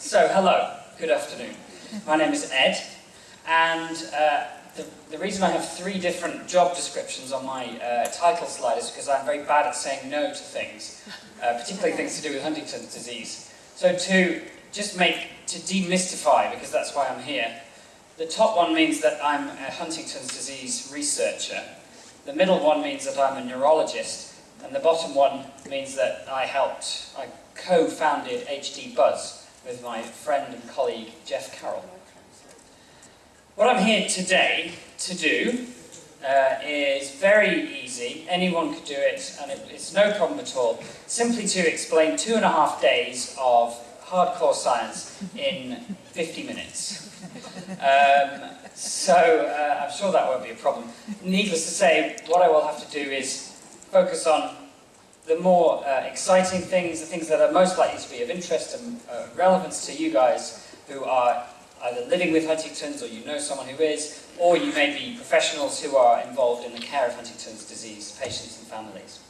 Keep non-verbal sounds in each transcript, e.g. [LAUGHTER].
So, hello, good afternoon. My name is Ed, and uh, the, the reason I have three different job descriptions on my uh, title slide is because I'm very bad at saying no to things, uh, particularly things to do with Huntington's disease. So to just make, to demystify, because that's why I'm here, the top one means that I'm a Huntington's disease researcher, the middle one means that I'm a neurologist, and the bottom one means that I helped, I co-founded HD Buzz, with my friend and colleague Jeff Carroll. What I'm here today to do uh, is very easy, anyone could do it and it, it's no problem at all, simply to explain two and a half days of hardcore science in 50 minutes. Um, so uh, I'm sure that won't be a problem. Needless to say, what I will have to do is focus on the more uh, exciting things, the things that are most likely to be of interest and uh, relevance to you guys who are either living with Huntington's or you know someone who is, or you may be professionals who are involved in the care of Huntington's disease patients and families.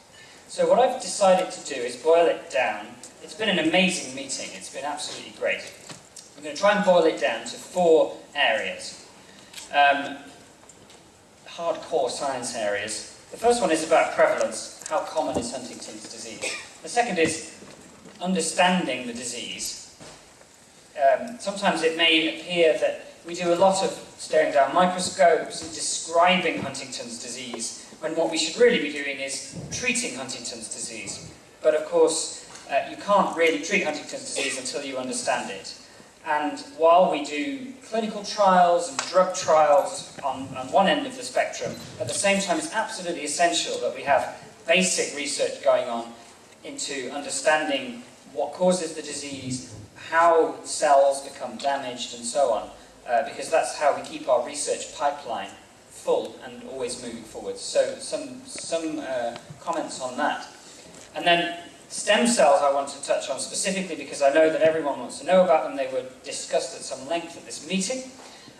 So what I've decided to do is boil it down. It's been an amazing meeting. It's been absolutely great. I'm going to try and boil it down to four areas. Um, hardcore science areas. The first one is about prevalence how common is Huntington's disease? The second is understanding the disease. Um, sometimes it may appear that we do a lot of staring down microscopes and describing Huntington's disease, when what we should really be doing is treating Huntington's disease. But of course, uh, you can't really treat Huntington's disease until you understand it. And while we do clinical trials and drug trials on, on one end of the spectrum, at the same time it's absolutely essential that we have basic research going on into understanding what causes the disease, how cells become damaged, and so on, uh, because that's how we keep our research pipeline full and always moving forward. So some, some uh, comments on that. And then stem cells I want to touch on specifically because I know that everyone wants to know about them. They were discussed at some length at this meeting.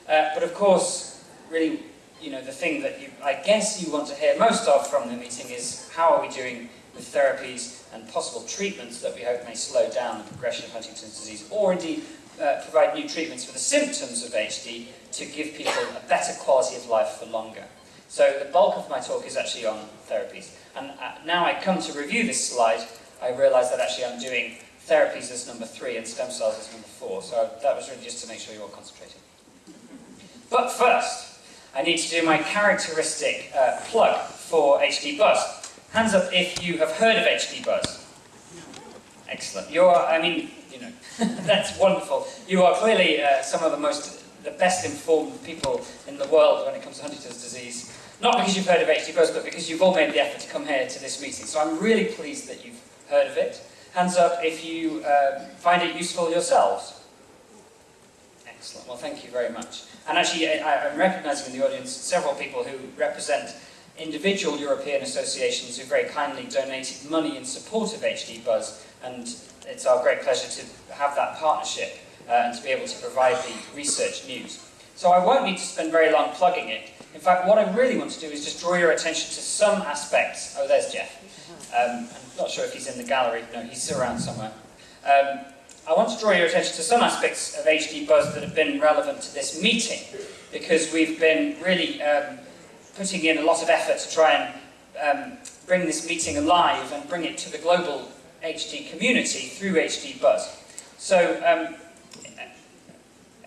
Uh, but of course, really you know, the thing that you, I guess you want to hear most of from the meeting is how are we doing with therapies and possible treatments that we hope may slow down the progression of Huntington's disease, or indeed uh, provide new treatments for the symptoms of HD to give people a better quality of life for longer. So the bulk of my talk is actually on therapies. And uh, now I come to review this slide, I realise that actually I'm doing therapies as number three and stem cells as number four. So that was really just to make sure you're all concentrating. But first, I need to do my characteristic uh, plug for HD Buzz. Hands up if you have heard of HD Buzz. Excellent. You're, I mean, you know, [LAUGHS] that's wonderful. You are clearly uh, some of the most, the best informed people in the world when it comes to Huntington's disease. Not because you've heard of HD Buzz, but because you've all made the effort to come here to this meeting. So I'm really pleased that you've heard of it. Hands up if you uh, find it useful yourselves. Excellent. Well, thank you very much. And actually, I, am recognising in the audience several people who represent individual European associations who very kindly donated money in support of HD Buzz, and it's our great pleasure to have that partnership uh, and to be able to provide the research news. So I won't need to spend very long plugging it. In fact, what I really want to do is just draw your attention to some aspects. Oh, there's Jeff. Um, I'm not sure if he's in the gallery. No, he's around somewhere. Um, I want to draw your attention to some aspects of HD Buzz that have been relevant to this meeting, because we've been really um, putting in a lot of effort to try and um, bring this meeting alive and bring it to the global HD community through HD Buzz. So, um,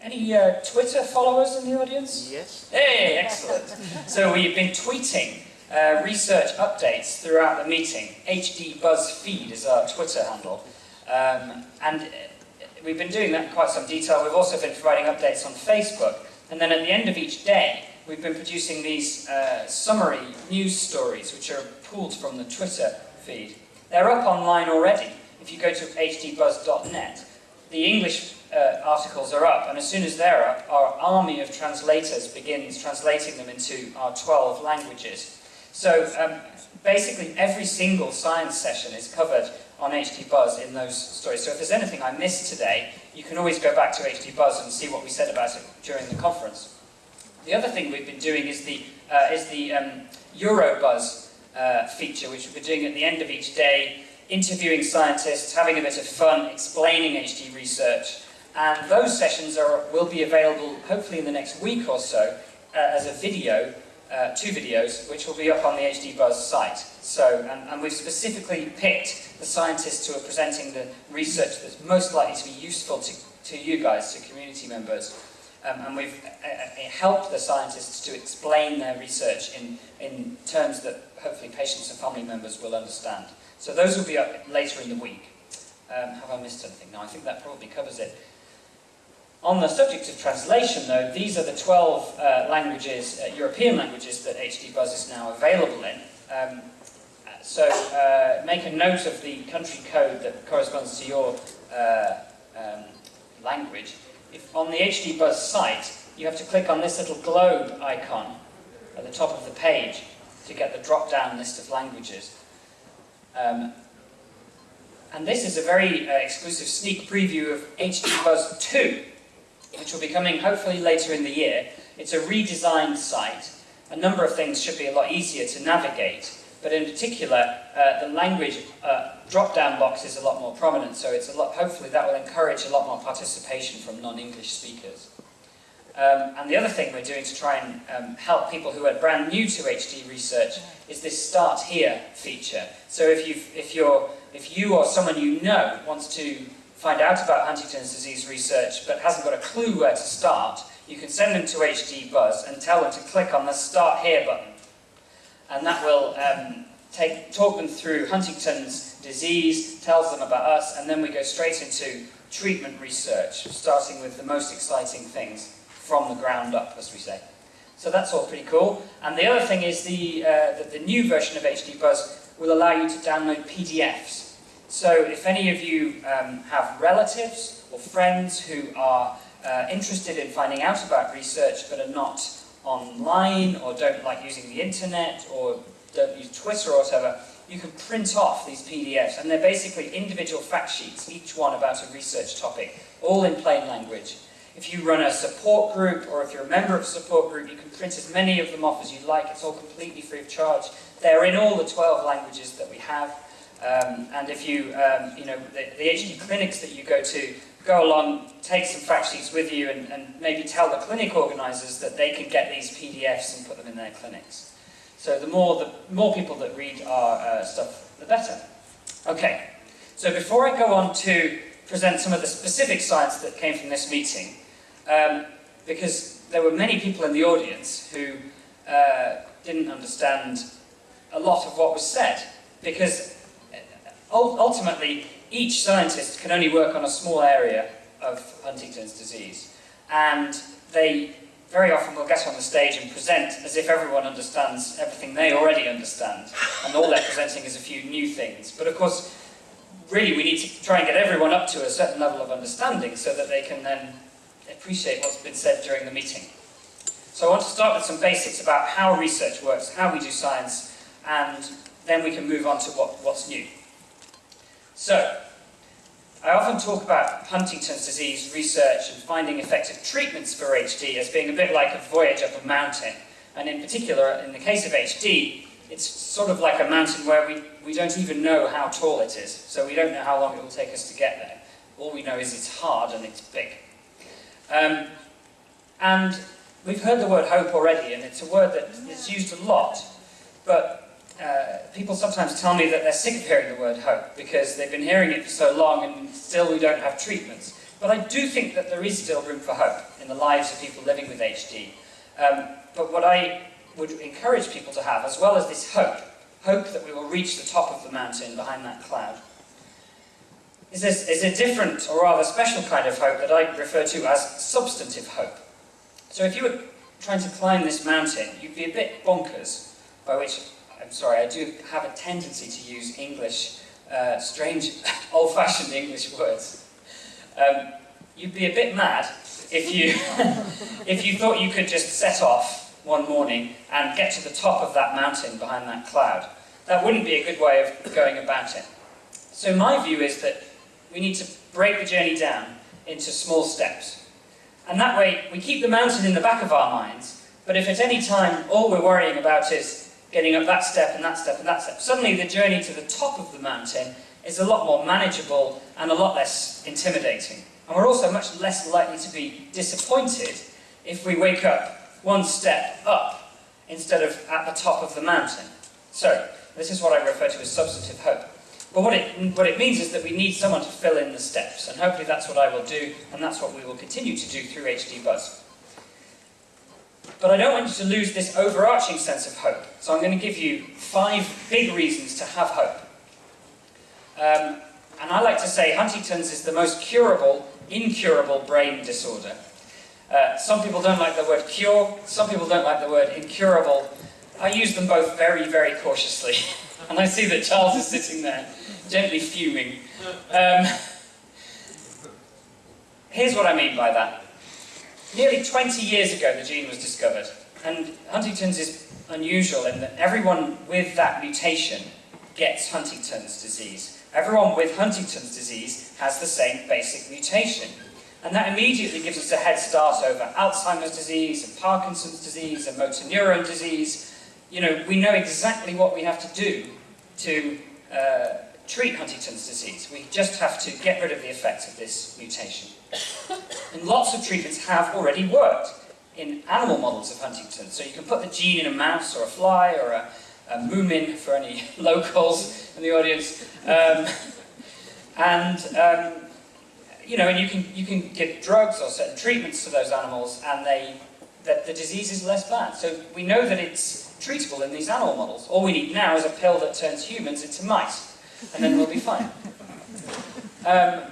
any uh, Twitter followers in the audience? Yes. Hey, excellent. so we've been tweeting uh, research updates throughout the meeting. HD Buzz Feed is our Twitter handle. Um, and we've been doing that in quite some detail. We've also been providing updates on Facebook. And then at the end of each day, we've been producing these uh, summary news stories, which are pulled from the Twitter feed. They're up online already. If you go to hdbuzz.net, the English uh, articles are up, and as soon as they're up, our army of translators begins translating them into our 12 languages. So um, basically every single science session is covered on HD Buzz in those stories. So if there's anything I missed today, you can always go back to HD Buzz and see what we said about it during the conference. The other thing we've been doing is the, uh, is the um, Eurobuzz uh, feature, which been doing at the end of each day, interviewing scientists, having a bit of fun, explaining HD research, And those sessions are, will be available hopefully in the next week or so uh, as a video, uh, two videos, which will be up on the HD Buzz site. So, and, and we've specifically picked the scientists who are presenting the research that's most likely to be useful to, to you guys, to community members. Um, and we've uh, uh, helped the scientists to explain their research in, in terms that hopefully patients and family members will understand. So those will be up later in the week. Um, have I missed anything? No, I think that probably covers it. On the subject of translation, though, these are the 12 uh, languages, uh, European languages, that HD Buzz is now available in. Um, so uh, make a note of the country code that corresponds to your uh, um, language. If on the HD Buzz site, you have to click on this little globe icon at the top of the page to get the drop-down list of languages. Um, and this is a very uh, exclusive sneak preview of HD Buzz 2, which will be coming hopefully later in the year. It's a redesigned site. A number of things should be a lot easier to navigate, but in particular, uh, the language uh, drop-down box is a lot more prominent, so it's a lot, hopefully that will encourage a lot more participation from non-English speakers. Um, and the other thing we're doing to try and um, help people who are brand new to HD research is this Start Here feature. So if, you if, you're, if you or someone you know wants to find out about Huntington's disease research but hasn't got a clue where to start, you can send them to HD Buzz and tell them to click on the Start Here button. And that will um, take, talk them through Huntington's disease, tells them about us, and then we go straight into treatment research, starting with the most exciting things from the ground up, as we say. So that's all pretty cool. And the other thing is the, uh, the, the new version of HD Buzz will allow you to download PDFs. So if any of you um, have relatives or friends who are uh, interested in finding out about research but are not online or don't like using the internet or don't use Twitter or whatever, you can print off these PDFs and they're basically individual fact sheets, each one about a research topic, all in plain language. If you run a support group or if you're a member of a support group, you can print as many of them off as you like. It's all completely free of charge. They're in all the 12 languages that we have. Um, and if you, um, you know, the, the, HD clinics that you go to, go along, take some fact sheets with you and, and maybe tell the clinic organisers that they can get these PDFs and put them in their clinics. So the more, the more people that read our uh, stuff, the better. Okay, so before I go on to present some of the specific science that came from this meeting, um, because there were many people in the audience who uh, didn't understand a lot of what was said, because ultimately each scientist can only work on a small area of Huntington's disease, and they very often will get on the stage and present as if everyone understands everything they already understand, and all they're presenting is a few new things. But of course, really we need to try and get everyone up to a certain level of understanding so that they can then appreciate what's been said during the meeting. So I want to start with some basics about how research works, how we do science, and then we can move on to what, what's new. So, I often talk about Huntington's disease research and finding effective treatments for HD as being a bit like a voyage up a mountain. And in particular, in the case of HD, it's sort of like a mountain where we, we don't even know how tall it is. So we don't know how long it will take us to get there. All we know is it's hard and it's big. Um, and we've heard the word hope already, and it's a word that is used a lot, but uh, people sometimes tell me that they're sick of hearing the word hope because they've been hearing it for so long and still we don't have treatments. But I do think that there is still room for hope in the lives of people living with HD. Um, but what I would encourage people to have, as well as this hope, hope that we will reach the top of the mountain behind that cloud, is, this, is a different or rather special kind of hope that I refer to as substantive hope. So if you were trying to climb this mountain, you'd be a bit bonkers, by which, sorry, I do have a tendency to use English, uh, strange, [LAUGHS] old-fashioned English words. Um, you'd be a bit mad if you, [LAUGHS] if you thought you could just set off one morning and get to the top of that mountain behind that cloud. That wouldn't be a good way of going about it. So my view is that we need to break the journey down into small steps. And that way, we keep the mountain in the back of our minds, but if at any time all we're worrying about is getting up that step and that step and that step, suddenly the journey to the top of the mountain is a lot more manageable and a lot less intimidating. And we're also much less likely to be disappointed if we wake up one step up instead of at the top of the mountain. So, this is what I refer to as substantive hope. But what it, what it means is that we need someone to fill in the steps, and hopefully that's what I will do, and that's what we will continue to do through HD Buzz. But I don't want you to lose this overarching sense of hope, so I'm going to give you five big reasons to have hope. Um, and I like to say Huntington's is the most curable, incurable brain disorder. Uh, some people don't like the word cure, some people don't like the word incurable. I use them both very, very cautiously. [LAUGHS] and I see that Charles is sitting there, gently fuming. Um, here's what I mean by that. Nearly 20 years ago, the gene was discovered. And Huntington's is unusual in that everyone with that mutation gets Huntington's disease. Everyone with Huntington's disease has the same basic mutation. And that immediately gives us a head start over Alzheimer's disease and Parkinson's disease and motor neuron disease. You know, we know exactly what we have to do to uh, treat Huntington's disease. We just have to get rid of the effects of this mutation. [COUGHS] And lots of treatments have already worked in animal models of Huntington's. So you can put the gene in a mouse or a fly or a, a moomin for any [LAUGHS] locals in the audience. Um, and, um, you know, and you can, you can give drugs or certain treatments to those animals and they, that the disease is less bad. So we know that it's treatable in these animal models. All we need now is a pill that turns humans into mice, and then we'll be fine. Um,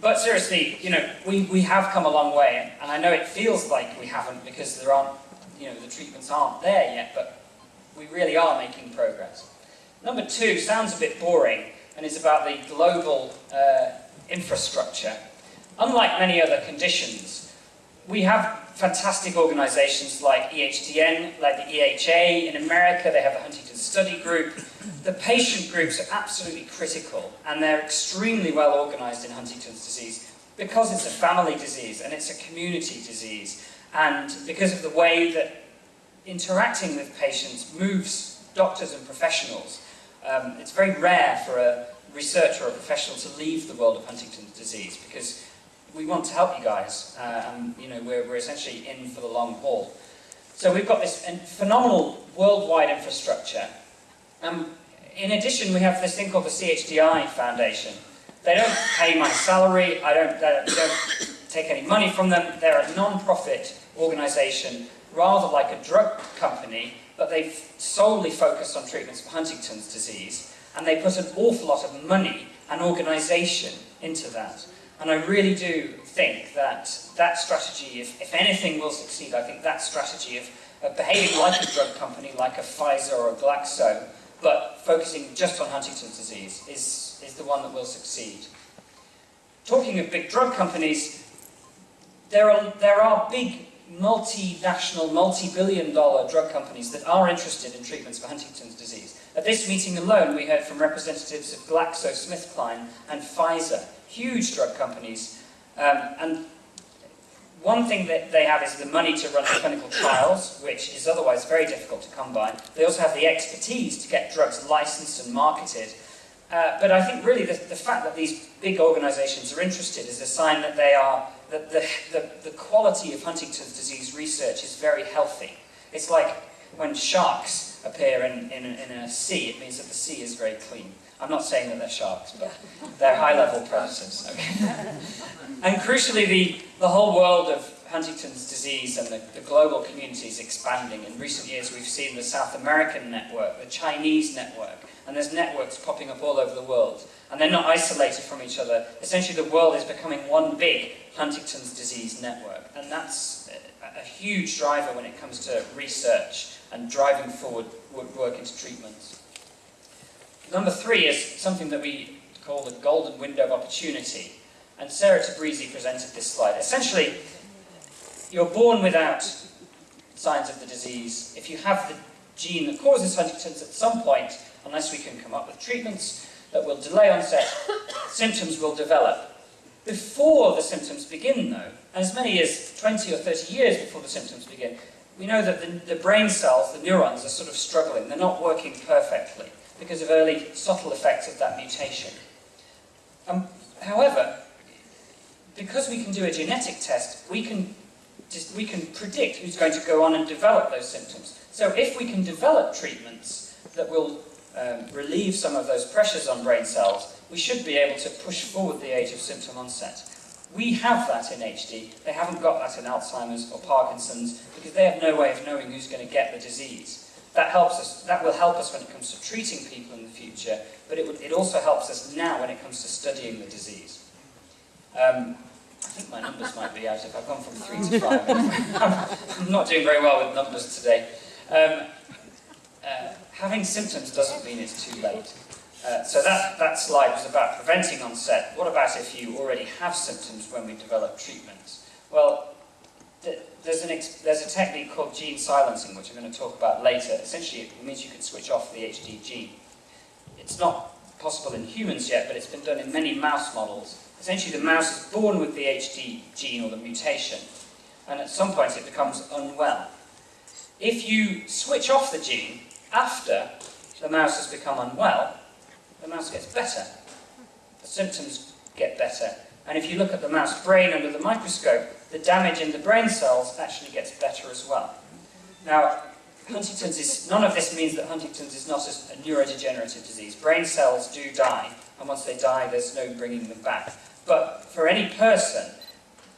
but seriously, you know, we, we have come a long way, and I know it feels like we haven't because there aren't, you know, the treatments aren't there yet, but we really are making progress. Number two sounds a bit boring, and is about the global uh, infrastructure. Unlike many other conditions, we have fantastic organizations like EHDN, like the EHA. In America, they have the Huntington Study Group. The patient groups are absolutely critical, and they're extremely well organized in Huntington's disease because it's a family disease and it's a community disease, and because of the way that interacting with patients moves doctors and professionals. Um, it's very rare for a researcher or a professional to leave the world of Huntington's disease because we want to help you guys, uh, and you know we're, we're essentially in for the long haul. So we've got this phenomenal worldwide infrastructure. Um, in addition, we have this thing called the CHDI Foundation. They don't pay my salary, I don't, they don't take any money from them. They're a non-profit organisation, rather like a drug company, but they solely focus on treatments for Huntington's disease, and they put an awful lot of money and organisation into that. And I really do think that that strategy, if, if anything will succeed, I think that strategy of, of behaving like a drug company, like a Pfizer or a Glaxo, but focusing just on Huntington's disease, is, is the one that will succeed. Talking of big drug companies, there are, there are big multinational, multi-billion dollar drug companies that are interested in treatments for Huntington's disease. At this meeting alone, we heard from representatives of GlaxoSmithKline and Pfizer, huge drug companies. Um, and one thing that they have is the money to run clinical trials, which is otherwise very difficult to come by. They also have the expertise to get drugs licensed and marketed. Uh, but I think really the, the fact that these big organizations are interested is a sign that they are, that the, the, the quality of Huntington's disease research is very healthy. It's like when sharks appear in, in, in a sea, it means that the sea is very clean. I'm not saying that they're sharks, but they're high-level predators. Okay? [LAUGHS] and crucially, the, the whole world of Huntington's disease and the, the global community is expanding. In recent years, we've seen the South American network, the Chinese network, and there's networks popping up all over the world. And they're not isolated from each other. Essentially, the world is becoming one big Huntington's disease network. And that's a, a huge driver when it comes to research and driving forward work into treatments. Number three is something that we call the golden window of opportunity. And Sarah Tabrizi presented this slide. Essentially, you're born without signs of the disease. If you have the gene that causes Huntington's at some point, unless we can come up with treatments that will delay onset, [COUGHS] symptoms will develop. Before the symptoms begin, though, as many as 20 or 30 years before the symptoms begin, we know that the, the brain cells, the neurons, are sort of struggling. They're not working perfectly because of early subtle effects of that mutation. Um, however, because we can do a genetic test, we can, just, we can predict who's going to go on and develop those symptoms. So if we can develop treatments that will um, relieve some of those pressures on brain cells, we should be able to push forward the age of symptom onset. We have that in HD. They haven't got that in Alzheimer's or Parkinson's because they have no way of knowing who's going to get the disease. That helps us. That will help us when it comes to treating people in the future, but it, would, it also helps us now when it comes to studying the disease. Um, I think my numbers might be out if I've gone from three to five. [LAUGHS] I'm not doing very well with numbers today. Um, uh, having symptoms doesn't mean it's too late. Uh, so that, that slide was about preventing onset. What about if you already have symptoms when we develop treatments? Well, there's, an there's a technique called gene silencing, which I'm going to talk about later. Essentially, it means you can switch off the HD gene. It's not possible in humans yet, but it's been done in many mouse models. Essentially, the mouse is born with the HD gene or the mutation, and at some point it becomes unwell. If you switch off the gene after the mouse has become unwell, the mouse gets better. The symptoms get better. And if you look at the mouse brain under the microscope, the damage in the brain cells actually gets better as well. Now, Huntington's is, none of this means that Huntington's is not a neurodegenerative disease. Brain cells do die, and once they die, there's no bringing them back. But for any person,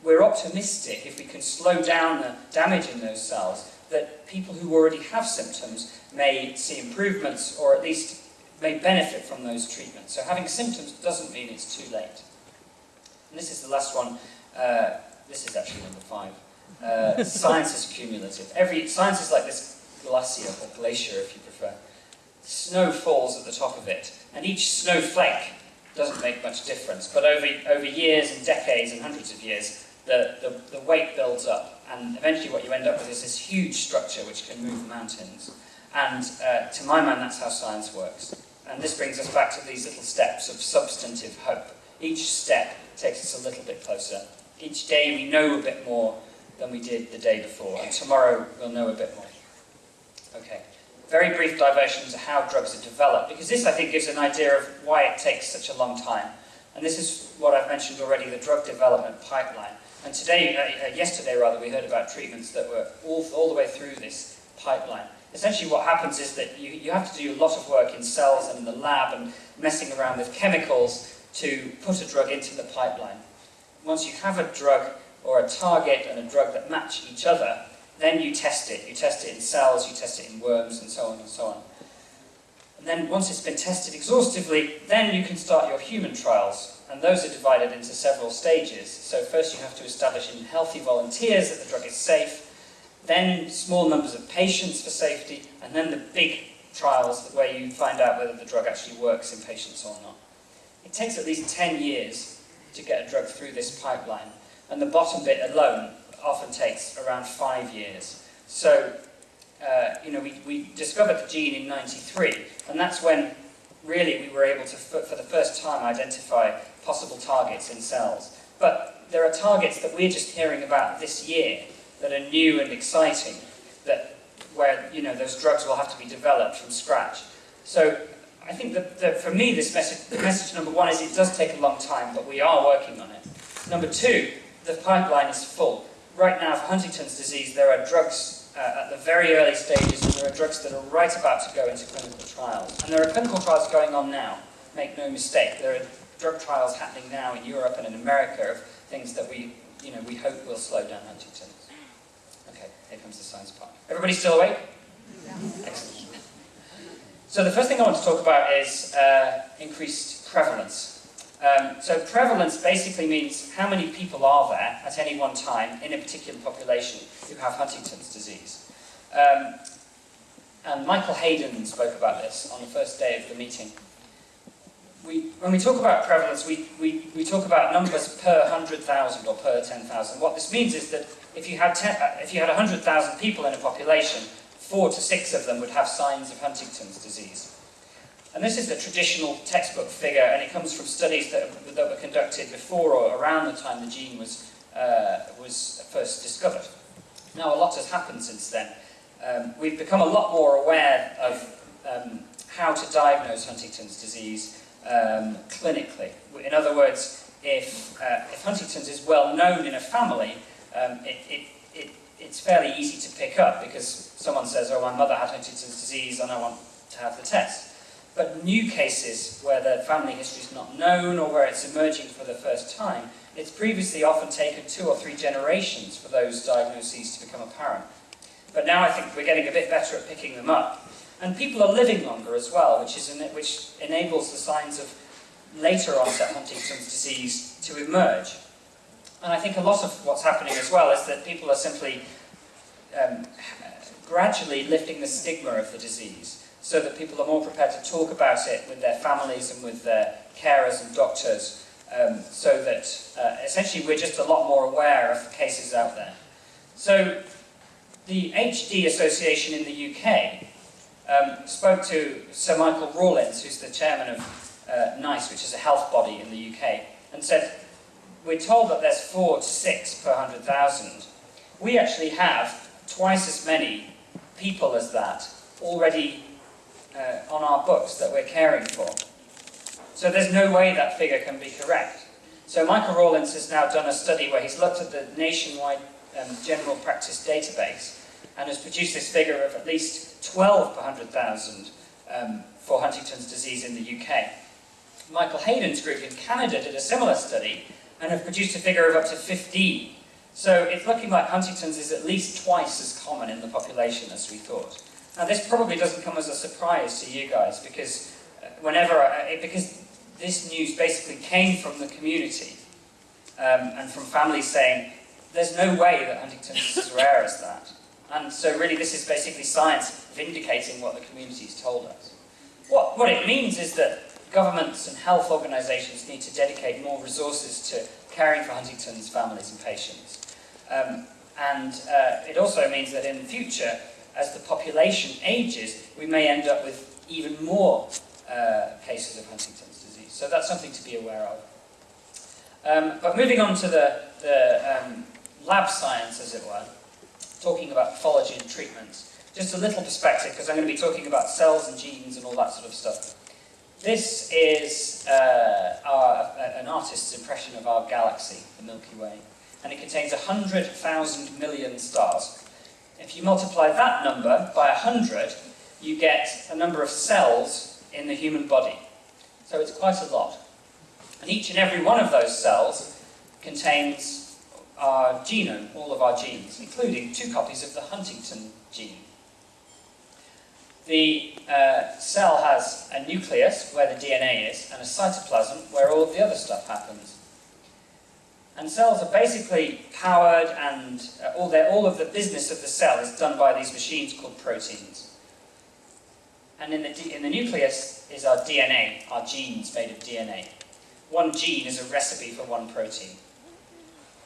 we're optimistic if we can slow down the damage in those cells, that people who already have symptoms may see improvements, or at least may benefit from those treatments. So having symptoms doesn't mean it's too late. And this is the last one. Uh, this is actually number five. Uh, [LAUGHS] science is cumulative. Every Science is like this glacier, or glacier if you prefer. Snow falls at the top of it, and each snowflake doesn't make much difference. But over, over years and decades and hundreds of years, the, the, the weight builds up, and eventually what you end up with is this huge structure which can move mountains. And uh, to my mind, that's how science works. And this brings us back to these little steps of substantive hope. Each step takes us a little bit closer. Each day we know a bit more than we did the day before, and tomorrow we'll know a bit more. Okay, very brief diversion to how drugs are developed, because this I think gives an idea of why it takes such a long time. And this is what I've mentioned already, the drug development pipeline. And today, uh, uh yesterday rather, we heard about treatments that were all, all the way through this pipeline essentially what happens is that you, you have to do a lot of work in cells and in the lab and messing around with chemicals to put a drug into the pipeline. Once you have a drug or a target and a drug that match each other, then you test it. You test it in cells, you test it in worms, and so on and so on. And then once it's been tested exhaustively, then you can start your human trials. And those are divided into several stages. So first you have to establish in healthy volunteers that the drug is safe, then small numbers of patients for safety, and then the big trials where you find out whether the drug actually works in patients or not. It takes at least 10 years to get a drug through this pipeline, and the bottom bit alone often takes around five years. So, uh, you know, we, we discovered the gene in 93, and that's when really we were able to, for the first time, identify possible targets in cells. But there are targets that we're just hearing about this year that are new and exciting, that where you know those drugs will have to be developed from scratch. So I think that, that for me, this message, the message number one is it does take a long time, but we are working on it. Number two, the pipeline is full. Right now, for Huntington's disease, there are drugs uh, at the very early stages, and there are drugs that are right about to go into clinical trials. And there are clinical trials going on now, make no mistake. There are drug trials happening now in Europe and in America of things that we, you know, we hope will slow down Huntington's. Okay, here comes the science part. Everybody still awake? Yeah. Excellent. So the first thing I want to talk about is uh, increased prevalence. Um, so prevalence basically means how many people are there at any one time in a particular population who have Huntington's disease. Um, and Michael Hayden spoke about this on the first day of the meeting. We, when we talk about prevalence, we, we, we talk about numbers per 100,000 or per 10,000. What this means is that if you had, uh, if you had 100,000 people in a population, four to six of them would have signs of Huntington's disease. And this is the traditional textbook figure, and it comes from studies that, that were conducted before or around the time the gene was, uh, was first discovered. Now, a lot has happened since then. Um, we've become a lot more aware of um, how to diagnose Huntington's disease um, clinically. In other words, if, uh, if Huntington's is well known in a family, um, it, it, it, it's fairly easy to pick up because someone says, oh, my mother had Huntington's disease and I want to have the test. But new cases where the family history is not known or where it's emerging for the first time, it's previously often taken two or three generations for those diagnoses to become apparent. But now I think we're getting a bit better at picking them up. And people are living longer as well, which, is which enables the signs of later onset Huntington's disease to emerge. And I think a lot of what's happening as well is that people are simply um, gradually lifting the stigma of the disease so that people are more prepared to talk about it with their families and with their carers and doctors um, so that uh, essentially we're just a lot more aware of the cases out there. So the HD Association in the UK um, spoke to Sir Michael Rawlins, who's the chairman of uh, NICE, which is a health body in the UK, and said, we're told that there's four to six per 100,000. We actually have twice as many people as that already uh, on our books that we're caring for. So there's no way that figure can be correct. So Michael Rawlins has now done a study where he's looked at the nationwide um, general practice database and has produced this figure of at least 12 per 100,000 um, for Huntington's disease in the UK. Michael Hayden's group in Canada did a similar study and have produced a figure of up to 15. So it's looking like Huntington's is at least twice as common in the population as we thought. Now this probably doesn't come as a surprise to you guys because uh, whenever, I, because this news basically came from the community um, and from families saying, there's no way that Huntington's is as rare as that. And so really this is basically science vindicating what the community's told us. What, what it means is that governments and health organisations need to dedicate more resources to caring for Huntington's families and patients. Um, and uh, it also means that in the future, as the population ages, we may end up with even more uh, cases of Huntington's disease. So that's something to be aware of. Um, but moving on to the, the um, lab science, as it were, talking about pathology and treatments. Just a little perspective, because I'm going to be talking about cells and genes and all that sort of stuff. This is uh, our, an artist's impression of our galaxy, the Milky Way, and it contains 100,000 million stars. If you multiply that number by 100, you get a number of cells in the human body. So it's quite a lot. And each and every one of those cells contains our genome, all of our genes, including two copies of the Huntington gene. The uh, cell has a nucleus, where the DNA is, and a cytoplasm, where all the other stuff happens. And cells are basically powered, and uh, all, their, all of the business of the cell is done by these machines called proteins. And in the, in the nucleus is our DNA, our genes made of DNA. One gene is a recipe for one protein.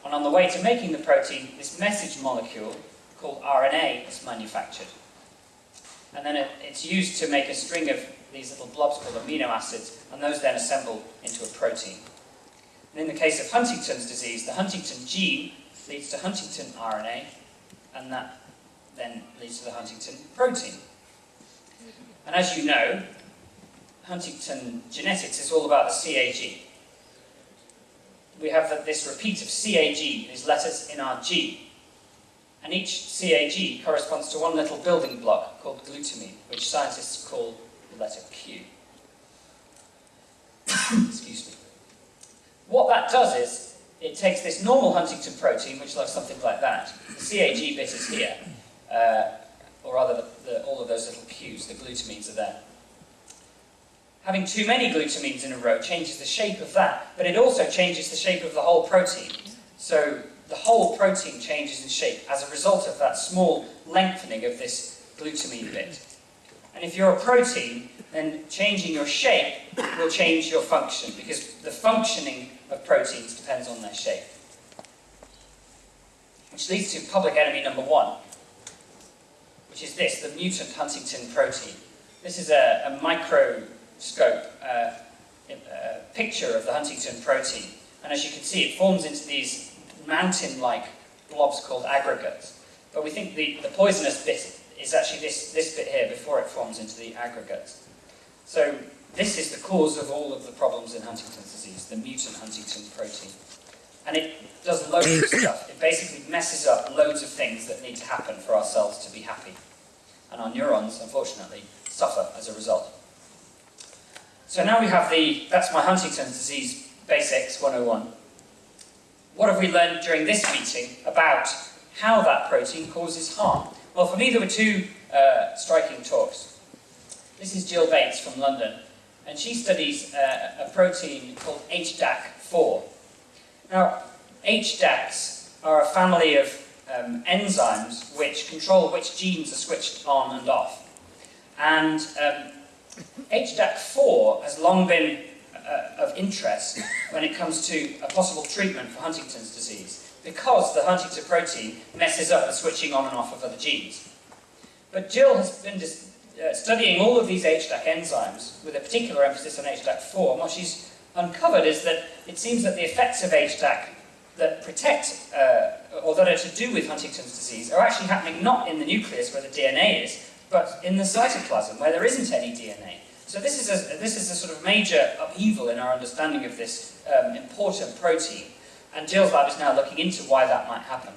And on the way to making the protein, this message molecule, called RNA, is manufactured. And then it, it's used to make a string of these little blobs called amino acids, and those then assemble into a protein. And in the case of Huntington's disease, the Huntington gene leads to Huntington RNA, and that then leads to the Huntington protein. And as you know, Huntington genetics is all about the CAG. We have this repeat of CAG, these letters in our gene. And each CAG corresponds to one little building block called glutamine, which scientists call the letter Q. [COUGHS] Excuse me. What that does is, it takes this normal Huntington protein, which looks something like that. The CAG bit is here, uh, or rather the, the, all of those little Qs, the glutamines are there. Having too many glutamines in a row changes the shape of that, but it also changes the shape of the whole protein. So the whole protein changes in shape as a result of that small lengthening of this glutamine bit. And if you're a protein, then changing your shape will change your function, because the functioning of proteins depends on their shape. Which leads to public enemy number one, which is this, the mutant Huntington protein. This is a, a microscope uh, a picture of the Huntington protein. And as you can see, it forms into these mountain-like blobs called aggregates. But we think the, the poisonous bit is actually this, this bit here before it forms into the aggregates. So this is the cause of all of the problems in Huntington's disease, the mutant Huntington protein. And it does loads of [COUGHS] stuff. It basically messes up loads of things that need to happen for our cells to be happy. And our neurons, unfortunately, suffer as a result. So now we have the, that's my Huntington's disease basics 101. What have we learned during this meeting about how that protein causes harm? Well, for me there were two uh, striking talks. This is Gill Bates from London, and she studies uh, a protein called HDAC4. Now, HDACs are a family of um, enzymes which control which genes are switched on and off. And um, HDAC4 has long been uh, of interest [LAUGHS] when it comes to a possible treatment for Huntington's disease, because the Huntington protein messes up the switching on and off of other genes. But Gill has been uh, studying all of these HDAC enzymes with a particular emphasis on HDAC4, and what she's uncovered is that it seems that the effects of HDAC that protect, uh, or that are to do with Huntington's disease, are actually happening not in the nucleus where the DNA is, but in the cytoplasm where there isn't any DNA. So this is a, this is a sort of major upheaval in our understanding of this um, important protein, and Gill's lab is now looking into why that might happen.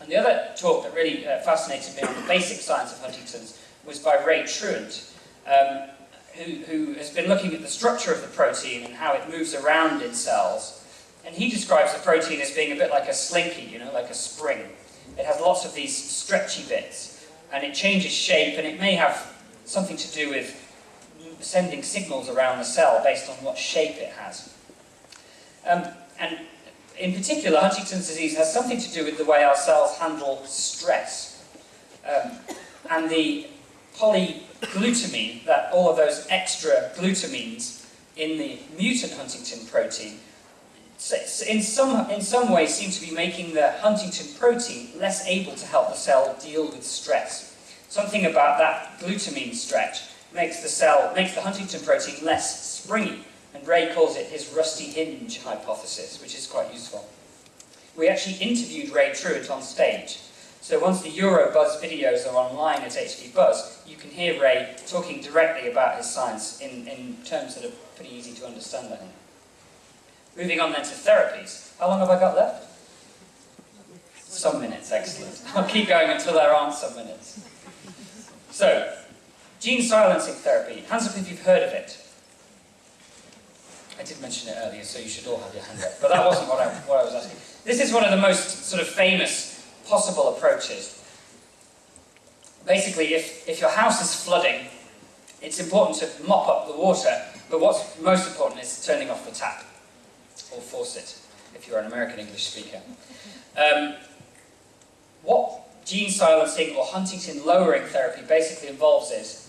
And the other talk that really uh, fascinated me on the basic science of Huntington's was by Ray Truant, um, who, who has been looking at the structure of the protein and how it moves around in cells. And he describes the protein as being a bit like a slinky, you know, like a spring. It has lots of these stretchy bits, and it changes shape, and it may have something to do with sending signals around the cell based on what shape it has. Um, and in particular, Huntington's disease has something to do with the way our cells handle stress. Um, and the polyglutamine, that all of those extra glutamines in the mutant Huntington protein, in some, in some ways seem to be making the Huntington protein less able to help the cell deal with stress. Something about that glutamine stretch makes the cell, makes the Huntington protein less springy, and Ray calls it his rusty hinge hypothesis, which is quite useful. We actually interviewed Ray Truant on stage, so once the Eurobuzz videos are online at HD Buzz, you can hear Ray talking directly about his science in, in terms that are pretty easy to understand, I think. Moving on then to therapies. How long have I got left? Some minutes, excellent. I'll keep going until there aren't some minutes. So, gene silencing therapy. Hands up if you've heard of it. I did mention it earlier, so you should all have your hand up. But that wasn't what I, what I was asking. This is one of the most sort of famous possible approaches. Basically, if, if your house is flooding, it's important to mop up the water, but what's most important is turning off the tap, or faucet, if you're an American English speaker. Um, what gene silencing or Huntington lowering therapy basically involves is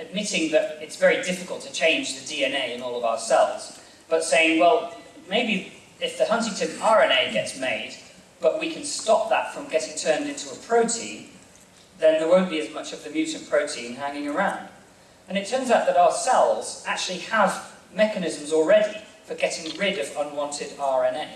admitting that it's very difficult to change the DNA in all of our cells, but saying, well, maybe if the Huntington RNA gets made, but we can stop that from getting turned into a protein, then there won't be as much of the mutant protein hanging around. And it turns out that our cells actually have mechanisms already for getting rid of unwanted RNA.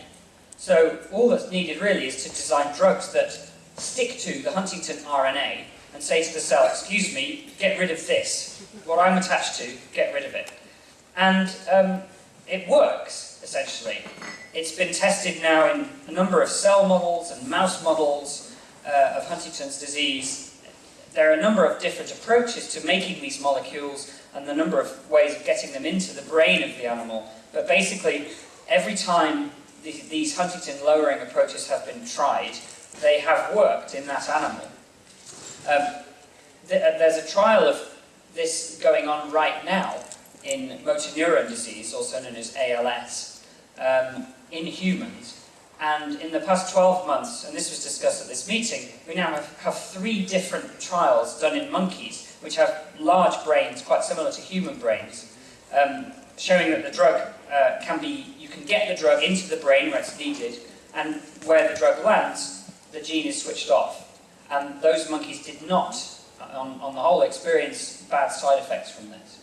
So all that's needed really is to design drugs that stick to the Huntington RNA and say to the cell, excuse me, get rid of this. What I'm attached to, get rid of it. And um, it works, essentially. It's been tested now in a number of cell models and mouse models uh, of Huntington's disease. There are a number of different approaches to making these molecules and the number of ways of getting them into the brain of the animal. But basically, every time these Huntington lowering approaches have been tried, they have worked in that animal. Um, th uh, there's a trial of this going on right now in motor neuron disease, also known as ALS, um, in humans. And in the past 12 months, and this was discussed at this meeting, we now have, have three different trials done in monkeys, which have large brains, quite similar to human brains, um, showing that the drug uh, can be, you can get the drug into the brain where it's needed, and where the drug lands, the gene is switched off and those monkeys did not, on, on the whole, experience bad side effects from this.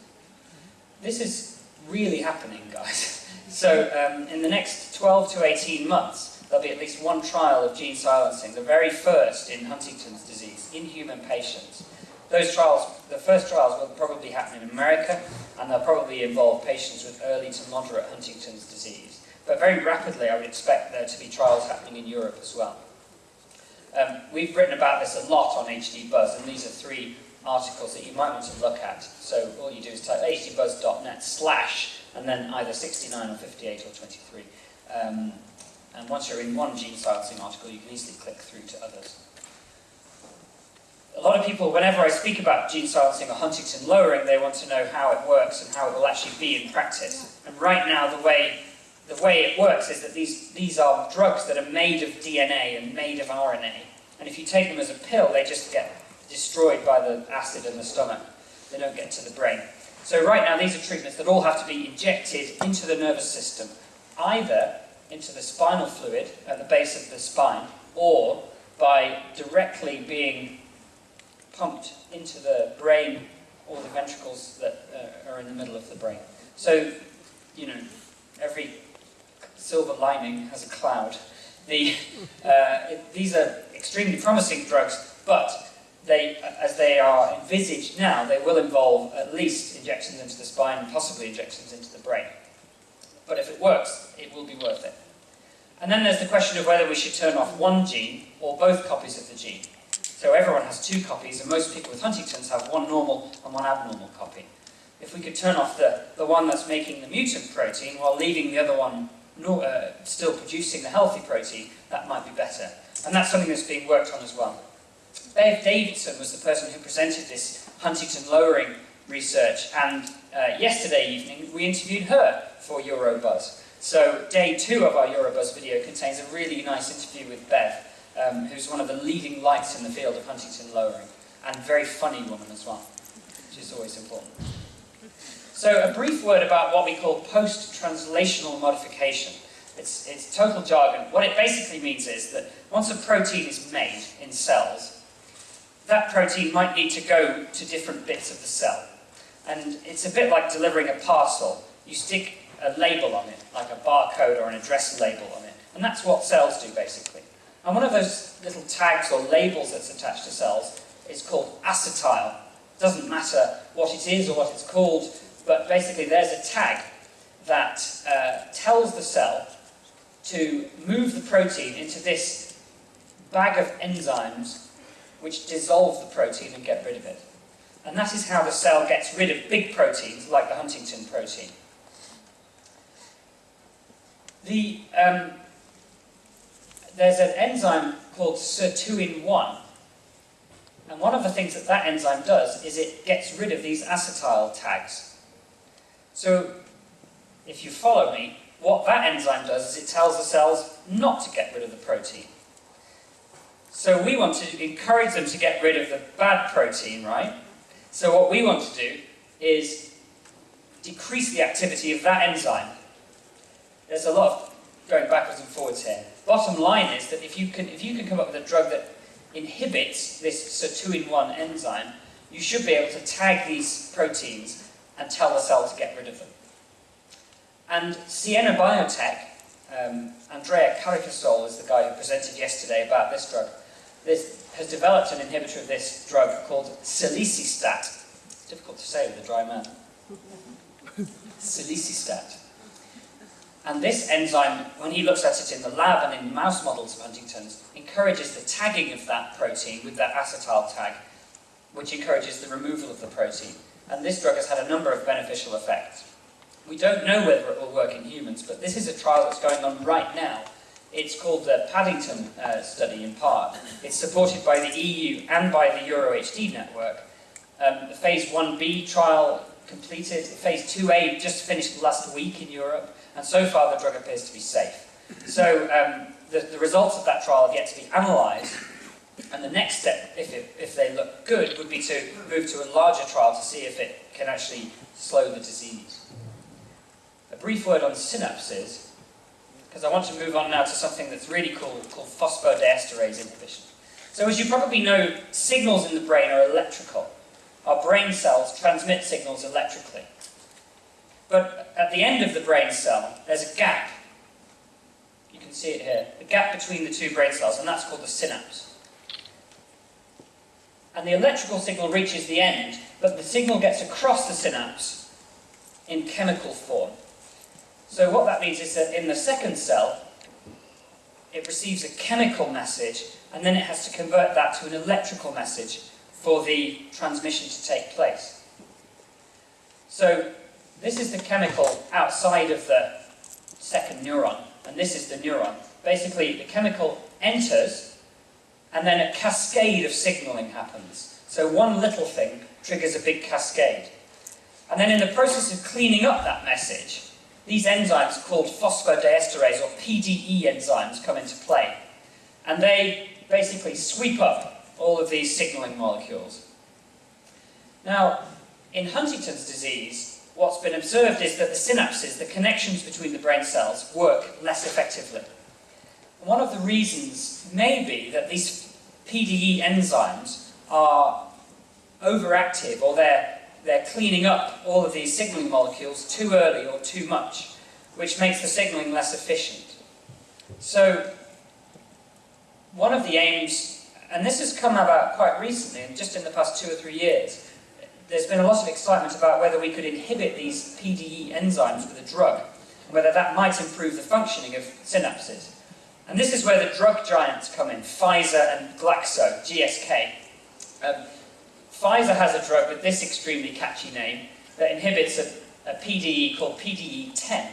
This is really happening, guys. [LAUGHS] so um, in the next 12 to 18 months, there'll be at least one trial of gene silencing, the very first in Huntington's disease, in human patients, Those trials, the first trials will probably happen in America, and they'll probably involve patients with early to moderate Huntington's disease. But very rapidly, I would expect there to be trials happening in Europe as well. Um, we've written about this a lot on HD Buzz, and these are three articles that you might want to look at. So all you do is type hdbuzz.net slash, and then either 69 or 58 or 23. Um, and once you're in one gene silencing article, you can easily click through to others. A lot of people, whenever I speak about gene silencing or huntingtin lowering, they want to know how it works and how it will actually be in practice. And right now, the way the way it works is that these, these are drugs that are made of DNA and made of RNA. And if you take them as a pill, they just get destroyed by the acid in the stomach. They don't get to the brain. So right now, these are treatments that all have to be injected into the nervous system, either into the spinal fluid at the base of the spine, or by directly being pumped into the brain or the ventricles that uh, are in the middle of the brain. So, you know, every silver lining has a cloud. The, uh, it, these are extremely promising drugs, but they, as they are envisaged now, they will involve at least injections into the spine and possibly injections into the brain. But if it works, it will be worth it. And then there's the question of whether we should turn off one gene or both copies of the gene. So everyone has two copies, and most people with Huntington's have one normal and one abnormal copy. If we could turn off the, the one that's making the mutant protein while leaving the other one no, uh, still producing the healthy protein, that might be better. And that's something that's being worked on as well. Bev Davidson was the person who presented this huntingtin lowering research, and uh, yesterday evening we interviewed her for Eurobuzz. So day two of our Eurobuzz video contains a really nice interview with Bev, um, who's one of the leading lights in the field of huntingtin lowering, and very funny woman as well, which is always important. So a brief word about what we call post-translational modification. It's, it's total jargon. What it basically means is that once a protein is made in cells, that protein might need to go to different bits of the cell. And it's a bit like delivering a parcel. You stick a label on it, like a barcode or an address label on it. And that's what cells do, basically. And one of those little tags or labels that's attached to cells is called acetyl. It doesn't matter what it is or what it's called, but basically there's a tag that uh, tells the cell to move the protein into this bag of enzymes which dissolve the protein and get rid of it. And that is how the cell gets rid of big proteins, like the huntingtin protein. The, um, there's an enzyme called sirtuin-1, and one of the things that that enzyme does is it gets rid of these acetyl tags. So, if you follow me, what that enzyme does is it tells the cells not to get rid of the protein. So we want to encourage them to get rid of the bad protein, right? So what we want to do is decrease the activity of that enzyme. There's a lot of going backwards and forwards here. Bottom line is that if you can, if you can come up with a drug that inhibits this sirtuin-1 enzyme, you should be able to tag these proteins and tell the cell to get rid of them. And Siena Biotech, um, Andrea Caricasole is the guy who presented yesterday about this drug this has developed an inhibitor of this drug called selisistat. It's difficult to say with a dry mouth. [LAUGHS] selisistat. And this enzyme, when he looks at it in the lab and in mouse models of Huntington's, encourages the tagging of that protein with that acetyl tag, which encourages the removal of the protein. And this drug has had a number of beneficial effects. We don't know whether it will work in humans, but this is a trial that's going on right now it's called the Paddington uh, study in part. It's supported by the EU and by the EuroHD network. Um, the phase 1b trial completed, phase 2a just finished last week in Europe, and so far the drug appears to be safe. So um, the, the, results of that trial have yet to be analysed, and the next step, if, it, if they look good, would be to move to a larger trial to see if it can actually slow the disease. A brief word on synapses because I want to move on now to something that's really cool, called phosphodiesterase inhibition. So as you probably know, signals in the brain are electrical. Our brain cells transmit signals electrically. But at the end of the brain cell, there's a gap. You can see it here. The gap between the two brain cells, and that's called the synapse. And the electrical signal reaches the end, but the signal gets across the synapse in chemical form. So what that means is that in the second cell, it receives a chemical message, and then it has to convert that to an electrical message for the transmission to take place. So this is the chemical outside of the second neuron, and this is the neuron. Basically, the chemical enters, and then a cascade of signaling happens. So one little thing triggers a big cascade. And then in the process of cleaning up that message, these enzymes called phosphodiesterase or PDE enzymes come into play. And they basically sweep up all of these signaling molecules. Now, in Huntington's disease, what's been observed is that the synapses, the connections between the brain cells, work less effectively. One of the reasons may be that these PDE enzymes are overactive or they're, they're cleaning up all of these signaling molecules too early or too much, which makes the signaling less efficient. So one of the aims, and this has come about quite recently, just in the past two or three years, there's been a lot of excitement about whether we could inhibit these PDE enzymes with a drug, and whether that might improve the functioning of synapses. And this is where the drug giants come in, Pfizer and Glaxo, GSK. Um, Pfizer has a drug with this extremely catchy name that inhibits a, a PDE called PDE10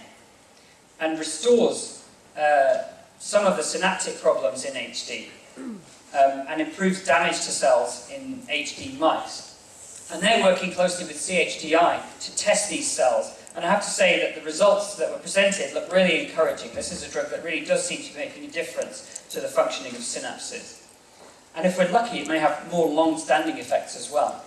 and restores uh, some of the synaptic problems in HD um, and improves damage to cells in HD mice. And they're working closely with CHDI to test these cells. And I have to say that the results that were presented look really encouraging. This is a drug that really does seem to be making a difference to the functioning of synapses. And if we're lucky, it may have more long-standing effects as well.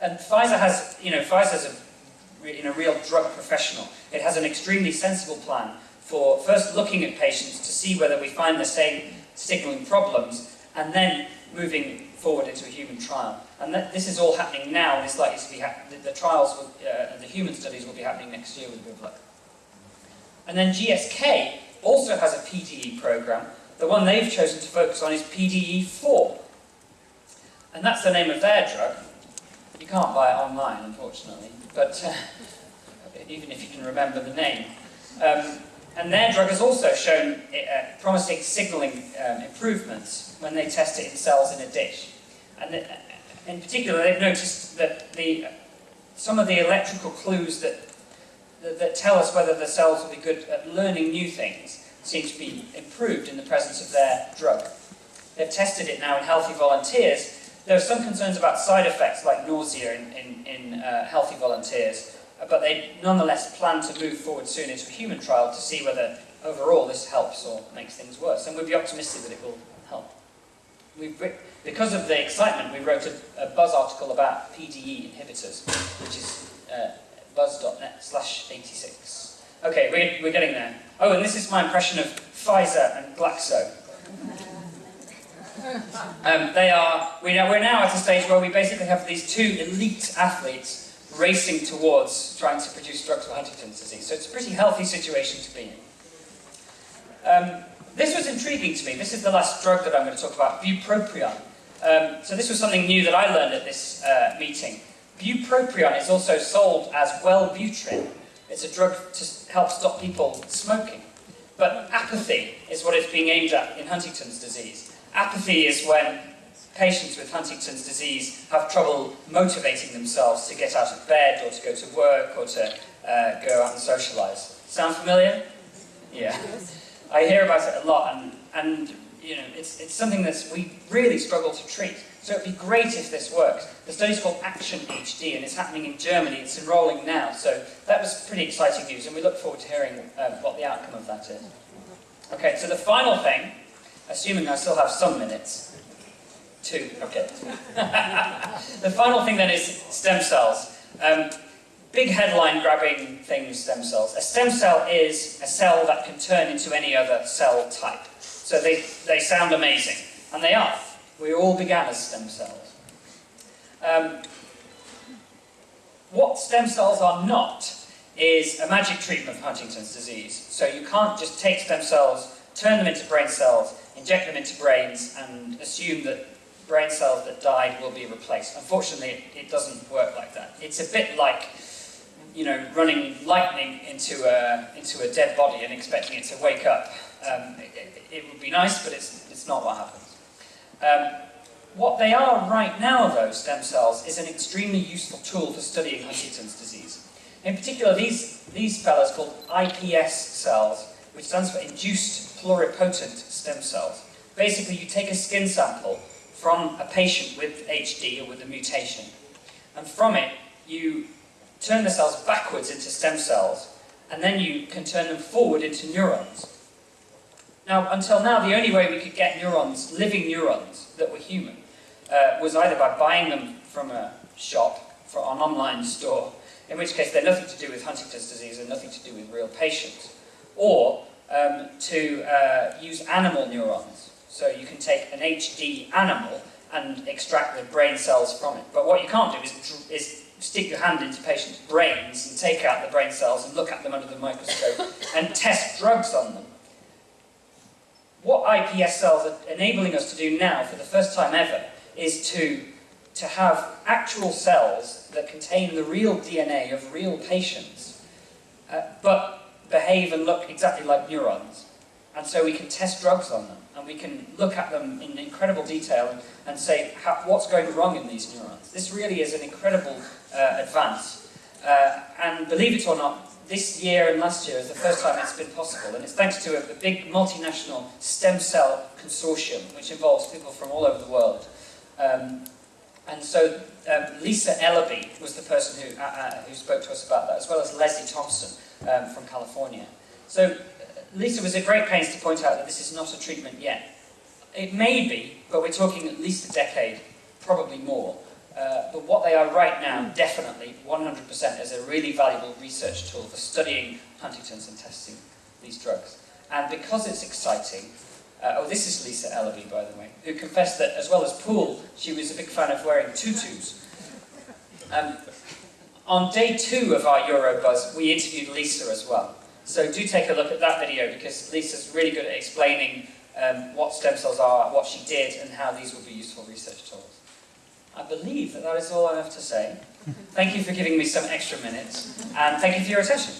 And Pfizer has, you know, Pfizer's a, real drug professional. It has an extremely sensible plan for first looking at patients to see whether we find the same signaling problems, and then moving forward into a human trial. And that, this is all happening now, and it's likely to be the, the, trials, will, uh, the human studies will be happening next year with good luck. And then GSK also has a PDE program. The one they've chosen to focus on is PDE4. And that's the name of their drug. You can't buy it online, unfortunately, but uh, [LAUGHS] even if you can remember the name. Um, and their drug has also shown uh, promising signalling um, improvements when they test it in cells in a dish. And uh, in particular, they've noticed that the, some of the electrical clues that, that, that tell us whether the cells will be good at learning new things seem to be improved in the presence of their drug. They've tested it now in healthy volunteers. There are some concerns about side effects like nausea in, in, in uh, healthy volunteers, but they nonetheless plan to move forward soon into a human trial to see whether overall this helps or makes things worse. And we'd be optimistic that it will help. We've, because of the excitement, we wrote a, a Buzz article about PDE inhibitors, which is uh, buzz.net slash 86. Okay, we're, we're getting there. Oh, and this is my impression of Pfizer and Glaxo. Um, they are, we we're now at a stage where we basically have these two elite athletes racing towards trying to produce drugs for Huntington's disease. So it's a pretty healthy situation to be in. Um, this was intriguing to me. This is the last drug that I'm going to talk about, bupropion. Um, so this was something new that I learned at this uh, meeting. Bupropion is also sold as Wellbutrin. It's a drug to help stop people smoking. But apathy is what it's being aimed at in Huntington's disease. Apathy is when patients with Huntington's disease have trouble motivating themselves to get out of bed or to go to work or to uh, go out and socialise. Sound familiar? Yeah. I hear about it a lot and, and you know, it's, it's something that we really struggle to treat. So it'd be great if this works. The study's called Action HD and it's happening in Germany. It's enrolling now. So that was pretty exciting news and we look forward to hearing um, what the outcome of that is. Okay, so the final thing, assuming I still have some minutes, Two, okay. [LAUGHS] the final thing then is stem cells. Um, big headline grabbing thing stem cells. A stem cell is a cell that can turn into any other cell type. So they, they sound amazing, and they are. We all began as stem cells. Um, what stem cells are not is a magic treatment for Huntington's disease. So you can't just take stem cells, turn them into brain cells, inject them into brains, and assume that brain cells that died will be replaced. Unfortunately, it, doesn't work like that. It's a bit like, you know, running lightning into a, into a dead body and expecting it to wake up. Um, it, it, would be nice, but it's, it's not what happens. Um, what they are right now, though, stem cells, is an extremely useful tool for studying Huntington's disease. In particular, these, these fellows called iPS cells, which stands for induced pluripotent stem cells. Basically, you take a skin sample from a patient with HD or with a mutation, and from it, you turn the cells backwards into stem cells, and then you can turn them forward into neurons. Now, until now, the only way we could get neurons, living neurons, that were human, uh, was either by buying them from a shop, for an online store, in which case they're nothing to do with Huntington's disease and nothing to do with real patients, or um, to uh, use animal neurons. So you can take an HD animal and extract the brain cells from it. But what you can't do is, is stick your hand into patients' brains and take out the brain cells and look at them under the microscope [LAUGHS] and test drugs on them. What iPS cells are enabling us to do now, for the first time ever, is to, to have actual cells that contain the real DNA of real patients, uh, but behave and look exactly like neurons. And so we can test drugs on them, and we can look at them in incredible detail and, and say how, what's going wrong in these neurons. This really is an incredible uh, advance. Uh, and believe it or not, this year and last year is the first time it's been possible, and it's thanks to a, a big multinational stem cell consortium, which involves people from all over the world. Um, and so um, Lisa Ellerby was the person who, uh, uh, who spoke to us about that, as well as Leslie Thompson um, from California. So Lisa was at great pains to point out that this is not a treatment yet. It may be, but we're talking at least a decade, probably more. Uh, but what they are right now, definitely, 100%, is a really valuable research tool for studying Huntington's and testing these drugs. And because it's exciting, uh, oh, this is Lisa Ellerby, by the way, who confessed that, as well as Pool, she was a big fan of wearing tutus. Um, on day two of our Eurobuzz, we interviewed Lisa as well. So do take a look at that video because Lisa's really good at explaining um, what stem cells are, what she did, and how these will be useful research tools. I believe that that is all I have to say. [LAUGHS] Thank you for giving me some extra minutes, and thank you for your attention.